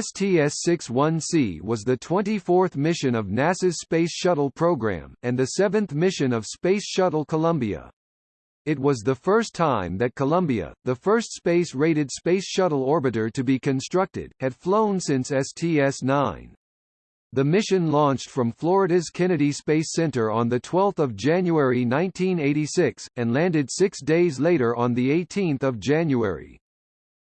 STS-61C was the 24th mission of NASA's Space Shuttle program, and the seventh mission of Space Shuttle Columbia. It was the first time that Columbia, the first space-rated Space Shuttle orbiter to be constructed, had flown since STS-9. The mission launched from Florida's Kennedy Space Center on 12 January 1986, and landed six days later on 18 January.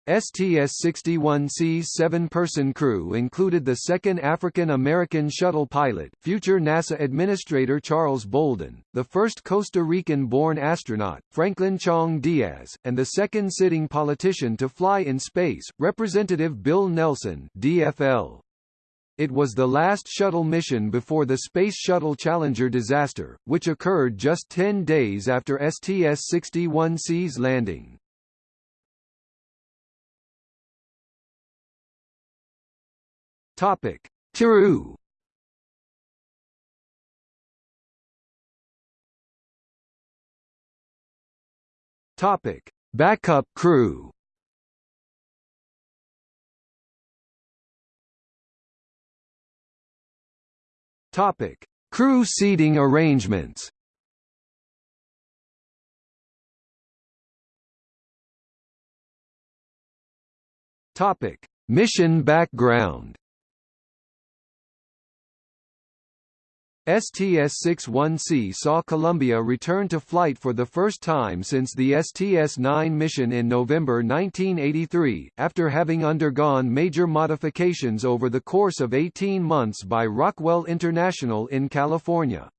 STS-61C's seven-person crew included the second African-American shuttle pilot, future NASA Administrator Charles Bolden, the first Costa Rican-born astronaut, Franklin Chang Diaz, and the second sitting politician to fly in space, Representative Bill Nelson DFL. It was the last shuttle mission before the Space Shuttle Challenger disaster, which occurred just 10 days after STS-61C's landing. Topic: Crew. Topic: Backup crew. Topic: Crew seating arrangements. Topic: Mission background. STS-61C saw Columbia return to flight for the first time since the STS-9 mission in November 1983, after having undergone major modifications over the course of 18 months by Rockwell International in California.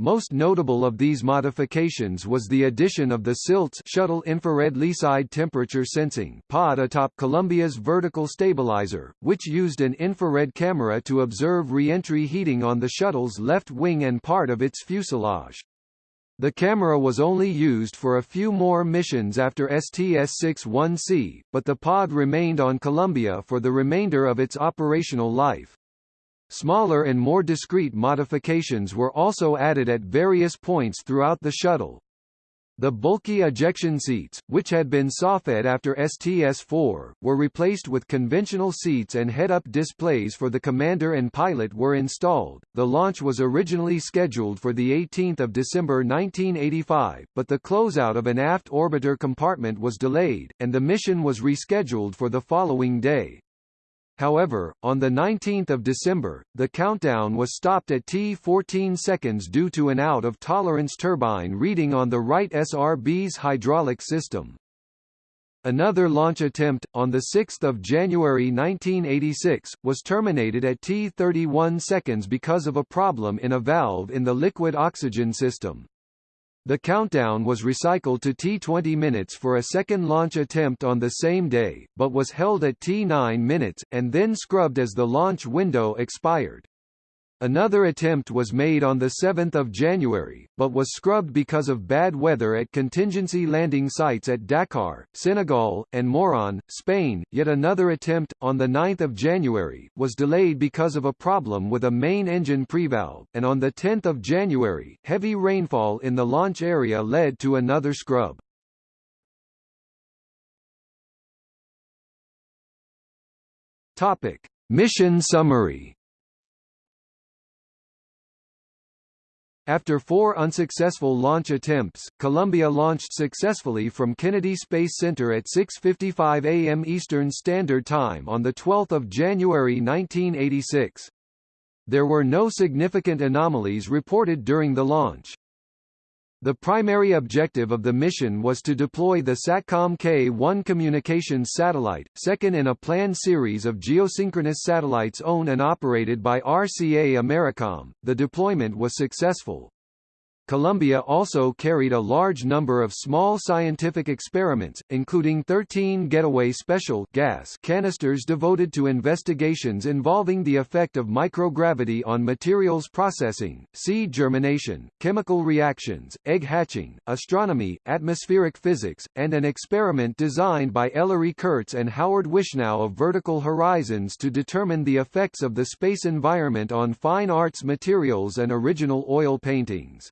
Most notable of these modifications was the addition of the SILTS Shuttle Infrared Leeside Temperature Sensing pod atop Columbia's vertical stabilizer, which used an infrared camera to observe re-entry heating on the shuttle's left wing and part of its fuselage. The camera was only used for a few more missions after STS-61C, but the pod remained on Columbia for the remainder of its operational life. Smaller and more discreet modifications were also added at various points throughout the shuttle. The bulky ejection seats, which had been soffit after STS-4, were replaced with conventional seats and head-up displays for the commander and pilot were installed. The launch was originally scheduled for the 18th of December 1985, but the closeout of an aft orbiter compartment was delayed, and the mission was rescheduled for the following day. However, on 19 December, the countdown was stopped at T14 seconds due to an out-of-tolerance turbine reading on the right SRB's hydraulic system. Another launch attempt, on 6 January 1986, was terminated at T31 seconds because of a problem in a valve in the liquid oxygen system. The countdown was recycled to T20 minutes for a second launch attempt on the same day, but was held at T9 minutes, and then scrubbed as the launch window expired. Another attempt was made on 7 January, but was scrubbed because of bad weather at contingency landing sites at Dakar, Senegal, and Moron, Spain. Yet another attempt, on 9 January, was delayed because of a problem with a main engine prevalve, and on 10 January, heavy rainfall in the launch area led to another scrub. Topic. Mission summary After four unsuccessful launch attempts, Columbia launched successfully from Kennedy Space Center at 6.55 am Eastern Standard Time on 12 January 1986. There were no significant anomalies reported during the launch. The primary objective of the mission was to deploy the SATCOM K-1 communications satellite, second in a planned series of geosynchronous satellites owned and operated by RCA Americom. The deployment was successful. Columbia also carried a large number of small scientific experiments, including 13 getaway special gas canisters devoted to investigations involving the effect of microgravity on materials processing, seed germination, chemical reactions, egg hatching, astronomy, atmospheric physics, and an experiment designed by Ellery Kurtz and Howard Wishnow of Vertical Horizons to determine the effects of the space environment on fine arts materials and original oil paintings.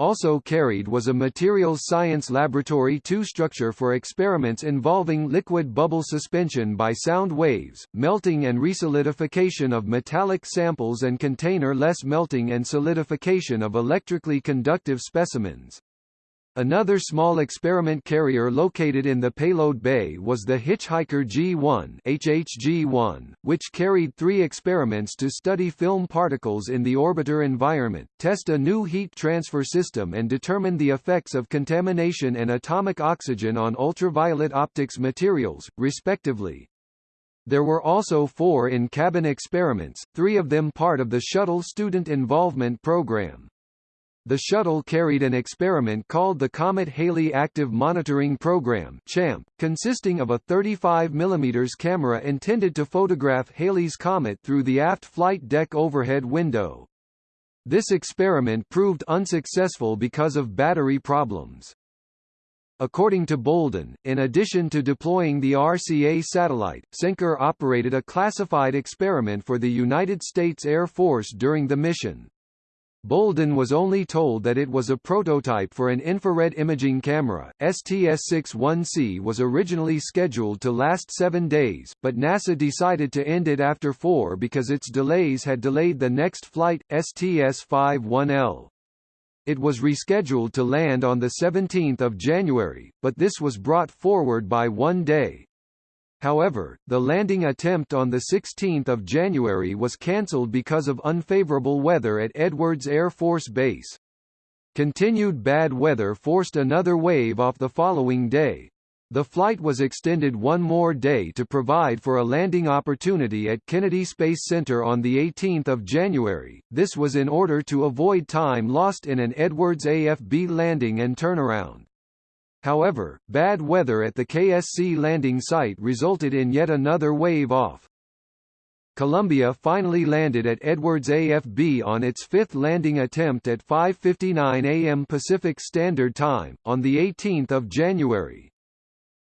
Also carried was a materials science laboratory 2 structure for experiments involving liquid bubble suspension by sound waves, melting and resolidification of metallic samples and container-less melting and solidification of electrically conductive specimens. Another small experiment carrier located in the payload bay was the Hitchhiker G1 HHG-1, which carried three experiments to study film particles in the orbiter environment, test a new heat transfer system and determine the effects of contamination and atomic oxygen on ultraviolet optics materials, respectively. There were also four in-cabin experiments, three of them part of the Shuttle Student Involvement Program. The shuttle carried an experiment called the Comet Halley Active Monitoring Program CHAMP, consisting of a 35 mm camera intended to photograph Halley's comet through the aft flight deck overhead window. This experiment proved unsuccessful because of battery problems. According to Bolden, in addition to deploying the RCA satellite, Cenker operated a classified experiment for the United States Air Force during the mission. Bolden was only told that it was a prototype for an infrared imaging camera. STS-61C was originally scheduled to last seven days, but NASA decided to end it after four because its delays had delayed the next flight, STS-51L. It was rescheduled to land on 17 January, but this was brought forward by one day, However, the landing attempt on 16 January was cancelled because of unfavorable weather at Edwards Air Force Base. Continued bad weather forced another wave off the following day. The flight was extended one more day to provide for a landing opportunity at Kennedy Space Center on 18 January, this was in order to avoid time lost in an Edwards AFB landing and turnaround. However, bad weather at the KSC landing site resulted in yet another wave off. Columbia finally landed at Edwards AFB on its fifth landing attempt at 5.59 am Pacific Standard Time, on 18 January.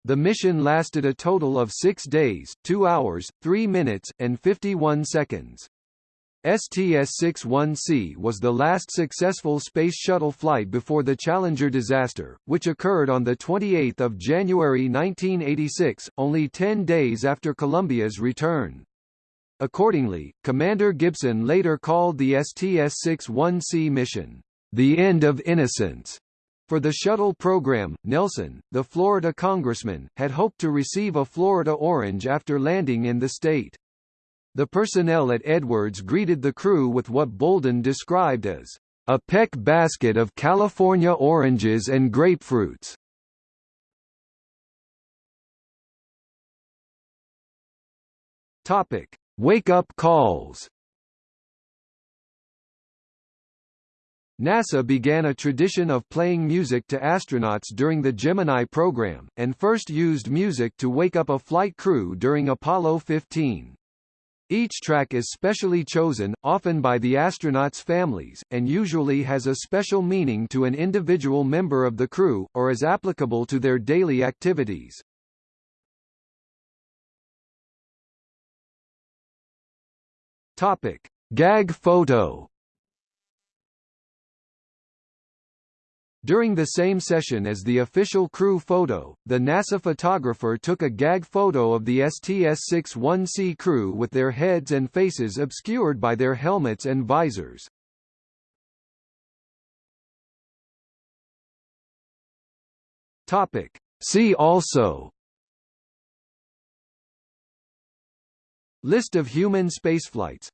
The mission lasted a total of six days, 2 hours, 3 minutes, and 51 seconds. STS-61C was the last successful Space Shuttle flight before the Challenger disaster, which occurred on 28 January 1986, only 10 days after Columbia's return. Accordingly, Commander Gibson later called the STS-61C mission, "...the end of innocence." For the shuttle program, Nelson, the Florida congressman, had hoped to receive a Florida orange after landing in the state. The personnel at Edwards greeted the crew with what Bolden described as a peck basket of California oranges and grapefruits. Topic: Wake-up calls. NASA began a tradition of playing music to astronauts during the Gemini program, and first used music to wake up a flight crew during Apollo 15. Each track is specially chosen, often by the astronauts' families, and usually has a special meaning to an individual member of the crew, or is applicable to their daily activities. Topic. Gag photo During the same session as the official crew photo, the NASA photographer took a gag photo of the STS-61C crew with their heads and faces obscured by their helmets and visors. Topic. See also List of human spaceflights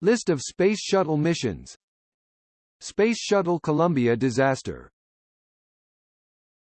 List of Space Shuttle missions Space Shuttle Columbia disaster